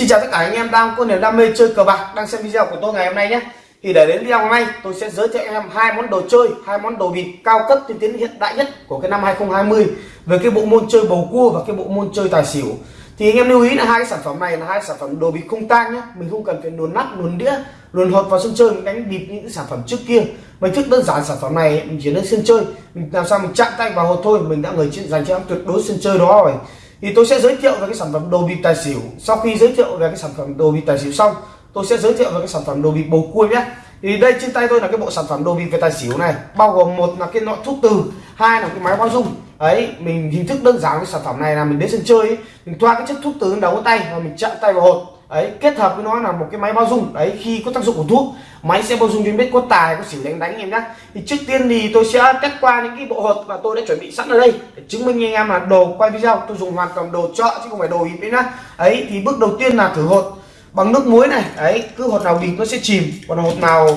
Xin chào tất cả anh em đang có niềm đam mê chơi cờ bạc, đang xem video của tôi ngày hôm nay nhé. Thì để đến video hôm nay, tôi sẽ giới thiệu em hai món đồ chơi, hai món đồ bịp cao cấp tiên tiến hiện đại nhất của cái năm 2020 về cái bộ môn chơi bầu cua và cái bộ môn chơi tài xỉu. Thì anh em lưu ý là hai cái sản phẩm này là hai sản phẩm đồ bịp không tang nhé. Mình không cần phải luồn nắp, luồn đĩa, luồn hột vào sân chơi, mình đánh bịp những sản phẩm trước kia. Mình thức đơn giản sản phẩm này, mình chỉ đến sân chơi, mình làm sao mình chạm tay vào hột thôi, mình đã người dành cho em tuyệt đối sân chơi đó rồi thì tôi sẽ giới thiệu về cái sản phẩm đồ bịp tài xỉu. Sau khi giới thiệu về cái sản phẩm đồ bịp tài xỉu xong tôi sẽ giới thiệu về cái sản phẩm đồ bịp bầu cua nhé. Thì đây trên tay tôi là cái bộ sản phẩm đồ bịp về tài xỉu này bao gồm một là cái nọ thuốc từ hai là cái máy bao dung. Ấy mình hình thức đơn giản cái sản phẩm này là mình đến sân chơi ấy, mình thoa cái chất thuốc từ đầu tay và mình chạm tay vào hột ấy, kết hợp với nó là một cái máy bao dung. Đấy khi có tác dụng của thuốc, máy sẽ bao dung cho biết có tài, có xỉu đánh đánh em nhé thì trước tiên thì tôi sẽ test qua những cái bộ hột mà tôi đã chuẩn bị sẵn ở đây để chứng minh anh em là đồ quay video. Tôi dùng hoàn toàn đồ chợ chứ không phải đồ bịp đấy nhá. Ấy, thì bước đầu tiên là thử hột bằng nước muối này. Đấy cứ hột nào bịp nó sẽ chìm, còn hột nào,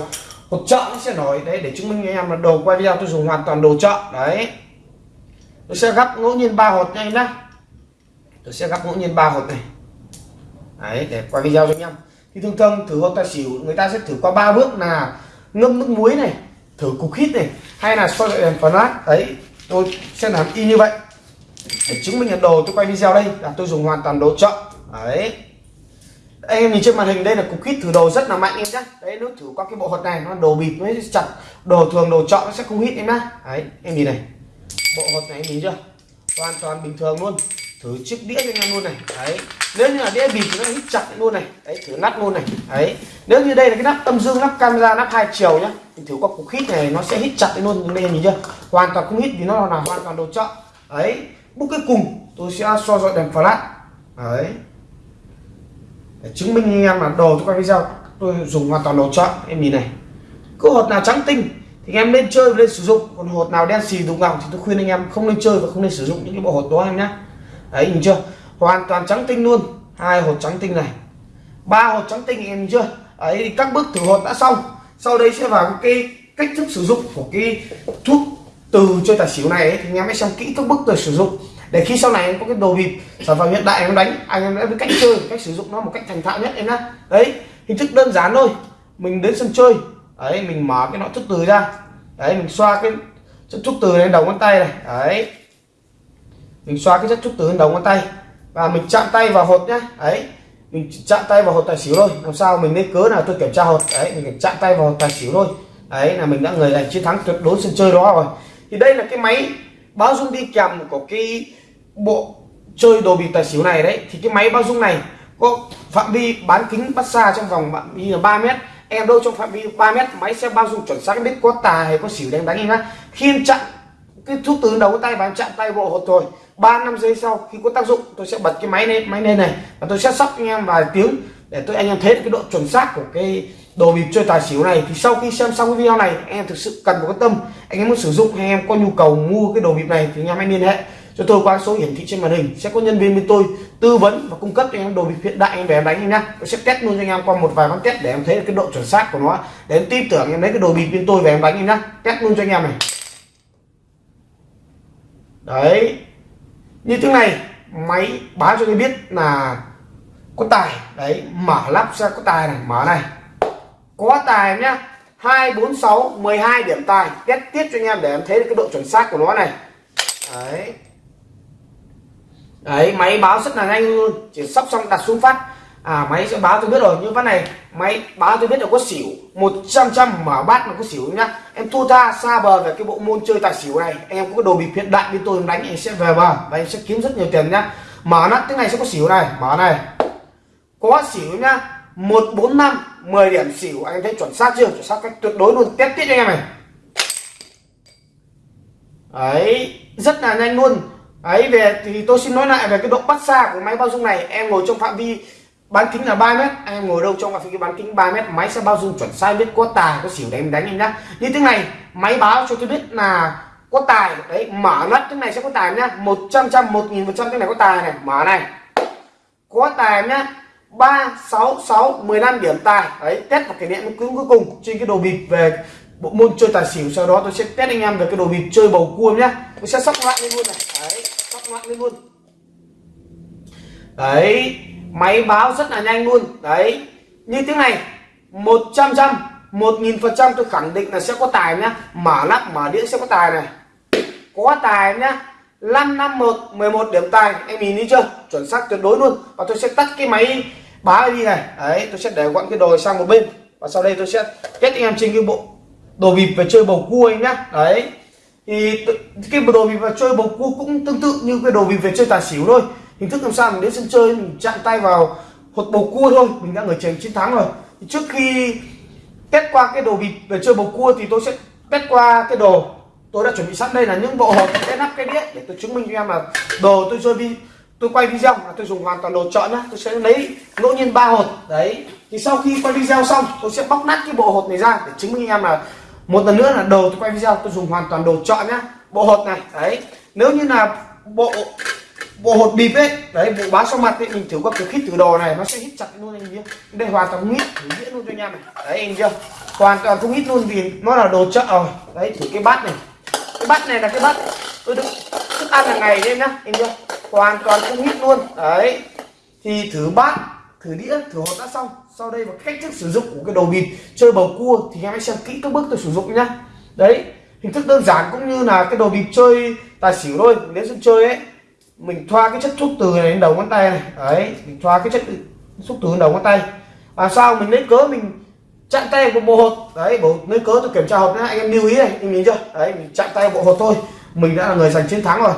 hột chợ nó sẽ nổi. Đấy, để chứng minh anh em là đồ quay video tôi dùng hoàn toàn đồ chợ. Đấy. Tôi sẽ gấp ngẫu nhiên ba hột nha em nhá. Tôi sẽ gấp ngẫu nhiên ba hột này đấy, để quay video cho anh em. Thì thường thường thử hột tài xỉu, người ta sẽ thử qua ba bước là ngâm nước muối này, thử cục hít này, hay là soi đèn flash đấy, tôi sẽ làm y như vậy. Để chứng minh là đồ, tôi quay video đây, là tôi dùng hoàn toàn đồ chợ. Đấy. Anh em nhìn trên màn hình, đây là cục hít thử đồ rất là mạnh em nhé đấy nếu thử qua cái bộ hột này, nó đồ bịp mới chặt. Đồ thường, đồ chọn nó sẽ không hít em nhá. Đấy, em nhìn này. Bộ hột này, em nhìn chưa? Hoàn toàn bình thường luôn thử chiếc đĩa cho anh em luôn này. Đấy. Nếu như là đĩa bịt thì nó hít chặt luôn này. Đấy thử nắp luôn này. Đấy. Nếu như đây là cái nắp âm dương nắp camera nắp hai chiều nhá thì thử qua cục hít này nó sẽ hít chặt luôn đây nhìn chưa? Hoàn toàn không hít vì nó là hoàn toàn đồ chợ, đấy. Bước cuối cùng tôi sẽ so dọi đèn flash. Đấy. Để chứng minh anh em là đồ tôi quay video tôi dùng hoàn toàn đồ chợ. Em nhìn này. Cứ hột nào trắng tinh thì em nên chơi và nên sử dụng. Còn hột nào đen xì đục ngọc thì tôi khuyên anh em không nên chơi và không nên sử dụng những cái bộ hột đó em nhé đấy nhìn chưa? Hoàn toàn trắng tinh luôn. Hai hột trắng tinh này. Ba hột trắng tinh em nhìn chưa? Ấy thì các bước thử hột đã xong. Sau đây sẽ vào cái cách thức sử dụng của cái thuốc từ chơi tài xỉu này ấy, thì anh em hãy xem kỹ các bước từ sử dụng. Để khi sau này em có cái đồ bịp sản phẩm hiện đại em đánh anh em đã biết cách chơi cách sử dụng nó một cách thành thạo nhất em nhá. Đấy hình thức đơn giản thôi. Mình đến sân chơi. Đấy mình mở cái nọ thuốc từ ra. Đấy mình xoa cái thuốc từ lên đầu ngón tay này. Đấy mình xoa cái chất thuốc từ lên đầu ngón tay. Và mình chạm tay vào hột nhá. Ấy mình chạm tay vào hột tài xỉu thôi. Làm sao mình lấy cớ nào tôi kiểm tra hột? Đấy, mình chạm tay vào hột tài xỉu thôi. Đấy, là mình đã người giành chiến thắng tuyệt đối sân chơi đó rồi. Thì đây là cái máy báo dung đi kèm của cái bộ chơi đồ bịp tài xỉu này đấy. Thì cái máy bao dung này có phạm vi bán kính bắt xa trong vòng phạm vi là ba mét. Em đâu trong phạm vi 3 mét, máy sẽ bao dung chuẩn xác biết có tài hay có xỉu đánh đánh em nhá. Khi em chặn cái thuốc từ đầu tay và em chặn tay bộ hột rồi ba năm giây sau, khi có tác dụng, tôi sẽ bật cái máy lên máy lên này. Và tôi sẽ sóc anh em vài tiếng để tôi, anh em thấy được cái độ chuẩn xác của cái đồ bịp chơi tài xỉu này. Thì sau khi xem xong cái video này, anh em thực sự cần một cái tâm. Anh em muốn sử dụng hay em có nhu cầu mua cái đồ bịp này thì anh em hãy liên hệ cho tôi qua số hiển thị trên màn hình. Sẽ có nhân viên bên tôi tư vấn và cung cấp cho em đồ bịp hiện đại, anh về em đánh em nhá. Tôi sẽ test luôn cho anh em qua một vài con test để em thấy được cái độ chuẩn xác của nó. Để em tin tưởng em lấy cái đồ bịp bên tôi về em đánh em nhá. Test luôn cho anh em này. Đấy như thế này, máy báo cho tôi biết là có tài. Đấy, mở lắp ra có tài này, mở này. Có tài nhá. hai bốn sáu mười hai điểm tài. Test tiếp cho anh em để em thấy được cái độ chuẩn xác của nó này. Đấy. Đấy, máy báo rất là nhanh luôn. Chỉ sắp xong đặt xuống phát à máy sẽ báo tôi biết rồi như ván này, máy báo tôi biết là có xỉu. 100 trăm mở bát nó có xỉu nhá. Em thua tha, xa bờ về cái bộ môn chơi tài xỉu này. Em có cái đồ bịp hiện đại bên tôi đánh em sẽ về bờ. Và em sẽ kiếm rất nhiều tiền nhá. Mở nắp cái này sẽ có xỉu này. Mở này. Có xỉu nhá. Một, bốn, năm 10 điểm xỉu. Anh thấy chuẩn xác chưa? Chuẩn xác cách tuyệt đối luôn. Test tiếp cho em này. Ấy, rất là nhanh luôn. Ấy, về thì tôi xin nói lại về cái độ bắt xa của máy bao dung này. Em ngồi trong phạm vi bán kính là 3 mét. Anh em ngồi đâu trong phạm vi bán kính 3 mét, máy sẽ bao dung chuẩn sai biết có tài, có xỉu để em đánh em nhá. Như thế này, máy báo cho tôi biết là có tài. Đấy, mở nắp cái này sẽ có tài nhá. 100 trăm một nghìn phần trăm cái này có tài này. Mở này. Có tài nhá. Ba, sáu sáu, mười lăm điểm tài. Đấy, test và kỷ niệm cuối cùng trên cái đồ bịp về bộ môn chơi tài xỉu. Sau đó tôi sẽ test anh em về cái đồ bịp chơi bầu cua nhá. Tôi sẽ sóc loạn lên luôn này. Đấy, sóc loạn lên luôn. Đấy máy báo rất là nhanh luôn. Đấy. Như tiếng này 100 trăm một nghìn phần trăm tôi khẳng định là sẽ có tài nhá. Mở lắp, mở đĩa sẽ có tài này. Có tài nhá. 551 11 điểm tài. Em nhìn thấy chưa? Chuẩn xác tuyệt đối luôn. Và tôi sẽ tắt cái máy báo đi này. Đấy, tôi sẽ để gọn cái đồ sang một bên. Và sau đây tôi sẽ kết anh em trên cái bộ đồ bịp về chơi bầu cua anh nhá. Đấy. Thì cái đồ bịp về chơi bầu cua cũng tương tự như cái đồ bịp về chơi tài xỉu thôi hình thức làm sao mình đến sân chơi mình chạm tay vào hột bầu cua thôi, mình đã người chơi chiến thắng rồi. Thì trước khi test qua cái đồ bịp về chơi bầu cua thì tôi sẽ test qua cái đồ tôi đã chuẩn bị sẵn. Đây là những bộ hộp cái nắp, cái đĩa để tôi chứng minh cho em là đồ tôi chơi vi, tôi quay video là tôi dùng hoàn toàn đồ chọn nhá. Tôi sẽ lấy ngẫu nhiên ba hột. Đấy, thì sau khi quay video xong, tôi sẽ bóc nát cái bộ hột này ra để chứng minh em là một lần nữa là đồ tôi quay video, tôi dùng hoàn toàn đồ chọn nhá. Bộ hột này, đấy, nếu như là bộ bộ hột bịp ấy, đấy, bộ bá sau mặt ấy, mình thử qua cái khít thử đồ này, nó sẽ hít chặt luôn anh nhé. Đây hoàn toàn không hít thử diễn luôn cho anh em này. Đấy, anh chưa? Hoàn toàn không hít luôn vì nó là đồ chợ. Rồi đấy, thử cái bát này. Cái bát này là cái bát tôi thức thức ăn hàng ngày đấy nhá, anh chưa? Hoàn toàn không hít luôn. Đấy, thì thử bát, thử đĩa, thử hột đã xong. Sau đây và cách thức sử dụng của cái đồ bịp, chơi bầu cua thì em hãy xem kỹ các bước tôi sử dụng nhá. Đấy, hình thức đơn giản cũng như là cái đồ bịp chơi tài xỉu thôi. Nếu sân chơi ấy mình thoa cái chất thuốc từ này đến đầu ngón tay này. Đấy, mình thoa cái chất xúc từ đầu ngón tay. Và sau mình lấy cớ mình chặn tay của bộ hột. Đấy, bộ, lấy cớ tôi kiểm tra hộp nhá, anh em lưu ý này, anh nhìn chưa? Đấy, mình chặn tay bộ hột thôi. Mình đã là người giành chiến thắng rồi.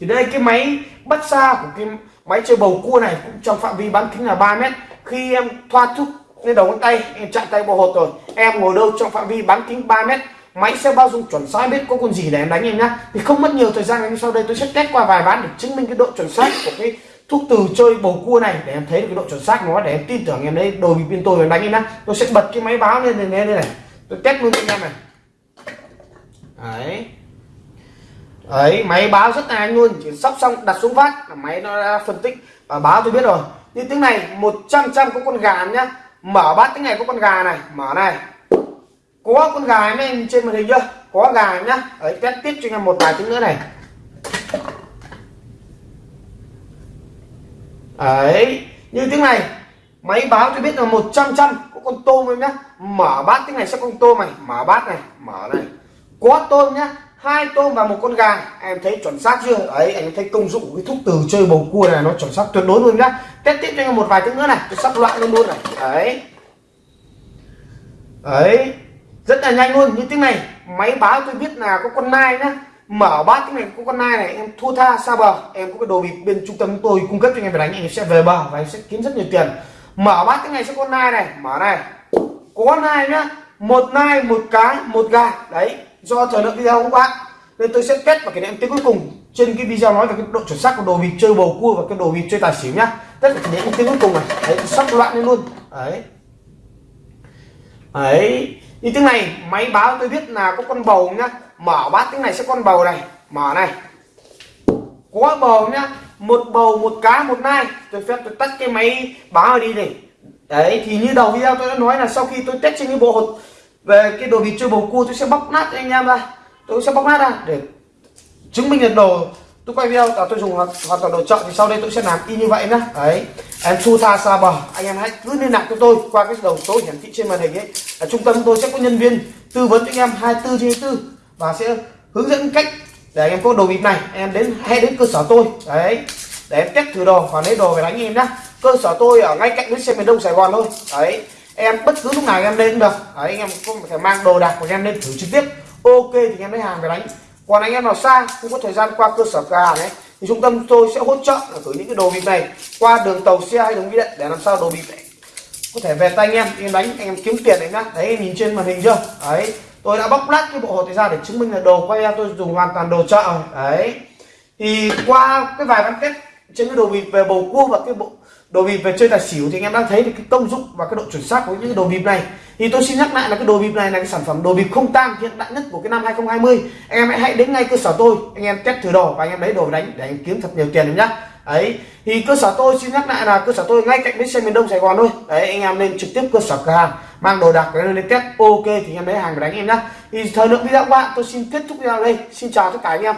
Thì đây, cái máy bắt xa của cái máy chơi bầu cua này cũng trong phạm vi bán kính là 3 mét. Khi em thoa thuốc lên đầu ngón tay, em chặn tay bộ hột rồi, em ngồi đâu trong phạm vi bán kính 3 mét máy sẽ bao dung chuẩn xác biết có con gì để em đánh em nhá. Thì không mất nhiều thời gian em sau đây tôi sẽ test qua vài ván để chứng minh cái độ chuẩn xác của cái thuốc từ chơi bầu cua này để em thấy được cái độ chuẩn xác nó để em tin tưởng em đấy đồ bị pin tôi em đánh em nhá. Tôi sẽ bật cái máy báo lên lên đây này. Tôi test luôn cho anh em này. Đấy. Đấy, máy báo rất là nhanh luôn, chỉ sóc xong, đặt xuống vát là máy nó đã phân tích. Và báo tôi biết rồi. Như tiếng này 100 trăm có con gà nhá. Mở bát tiếng này có con gà này, mở này có con gà mấy em trên màn hình chưa? Có gà nhá. Ấy test tiếp cho anh em một vài tiếng nữa này. Ấy. như tiếng này. Máy báo cho biết là 100 trăm có con tôm em nhá. Mở bát tiếng này, sẽ con tôm này. Mở bát này, mở này. Có tôm nhá. Hai tôm và một con gà. Em thấy chuẩn xác chưa? Ấy. anh thấy công dụng của cái thuốc từ chơi bầu cua này nó chuẩn xác tuyệt đối luôn nhá. Test tiếp cho anh một vài tiếng nữa này. Tôi sắp loạn luôn luôn này. Đấy. Đấy rất là nhanh luôn, như tiếng này, máy báo tôi biết là có con nai nhá. Mở bát cái này, có con nai này, em thua tha, xa bờ. Em có cái đồ bịp bên trung tâm tôi cung cấp cho anh em phải đánh, anh em sẽ về bờ và em sẽ kiếm rất nhiều tiền. Mở bát cái này sẽ con nai này, mở này. Có con nai nhá, một nai, một cái, một gà. Đấy, do thời lượng video các bạn. Nên tôi sẽ kết và cái em tiếng cuối cùng. Trên cái video nói về cái độ chuẩn xác của đồ bịp chơi bầu cua và cái đồ bịp chơi tài xỉu nhá. Tất cả những tiếng cuối cùng này, đấy, sắp loạn lên luôn. Đấy. Đấy như tiếng này máy báo tôi biết là có con bầu nhá. Mở bát tiếng này sẽ con bầu này. Mở này. Có bầu nhá. Một bầu một cá một nai. Tôi phép tôi tắt cái máy báo đi này. Đấy thì như đầu video tôi đã nói là sau khi tôi test trên cái bộ hột về cái đồ vịt chơi bầu cua tôi sẽ bóc nát anh em ra. Tôi sẽ bóc nát ra để chứng minh được đồ. Tôi quay video là tôi dùng hoàn, hoàn toàn đồ chọn thì sau đây tôi sẽ làm y như vậy nhá. Đấy em thu tha xa bờ. Anh em hãy cứ liên lạc cho tôi qua cái đầu số hiển thị trên màn hình ấy. Ở trung tâm tôi sẽ có nhân viên tư vấn cho anh em 24 trên 24 và sẽ hướng dẫn cách để anh em có đồ bịp này. Em đến, hay đến cơ sở tôi. Đấy. Để em test thử đồ và lấy đồ về đánh em nhá. Cơ sở tôi ở ngay cạnh bến xe miền đông sài gòn thôi. Đấy. Em bất cứ lúc nào em lên cũng được. Đấy, anh em có thể mang đồ đạc của em lên thử trực tiếp. Ok thì em lấy hàng về đánh. Còn anh em nào xa không có thời gian qua cơ sở cửa hàng ấy thì trung tâm tôi sẽ hỗ trợ là gửi những cái đồ bịp này qua đường tàu xe hay đường bưu điện để làm sao đồ bịp này có thể về tay anh em em đánh, anh em kiếm tiền đấy nhá. Đấy em nhìn trên màn hình chưa? Đấy, tôi đã bóc lát cái bộ hột này ra để chứng minh là đồ quay em tôi dùng hoàn toàn đồ chợ đấy, thì qua cái vài bán test trên cái đồ bịp về bầu cua và cái bộ đồ bịp về chơi tài xỉu thì anh em đang thấy được cái công dụng và cái độ chuẩn xác của những cái đồ bịp này thì tôi xin nhắc lại là cái đồ bịp này là cái sản phẩm đồ bịp không tang hiện đại nhất của cái năm 2020 anh em hãy đến ngay cơ sở tôi, anh em test thử đồ và anh em lấy đồ đánh để anh kiếm thật nhiều tiền em nhá. Ấy thì cơ sở tôi xin nhắc lại là cơ sở tôi ngay cạnh bến xe miền đông sài gòn thôi. Đấy, anh em lên trực tiếp cơ sở cửa hàng, mang đồ đạc lên lên test, ok thì anh em lấy hàng để đánh em nhá. Thì thời lượng video của bạn, tôi xin kết thúc video đây. Xin chào tất cả anh em.